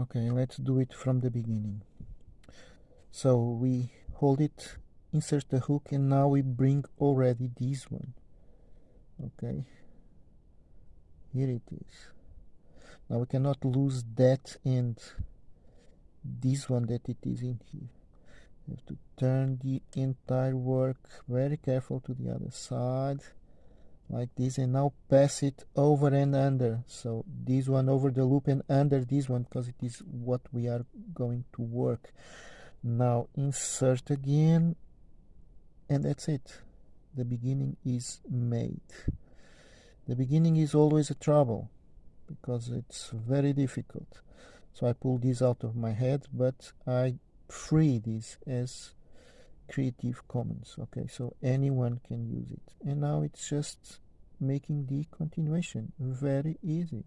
okay let's do it from the beginning. So we hold it insert the hook and now we bring already this one. Okay. Here it is. Now we cannot lose that end this one that it is in here. You have to turn the entire work very careful to the other side like this and now pass it over and under. So this one over the loop and under this one because it is what we are going to work. Now insert again and that's it. The beginning is made. The beginning is always a trouble because it's very difficult. So I pull this out of my head but I free this as Creative Commons okay so anyone can use it. And now it's just making the continuation. Very easy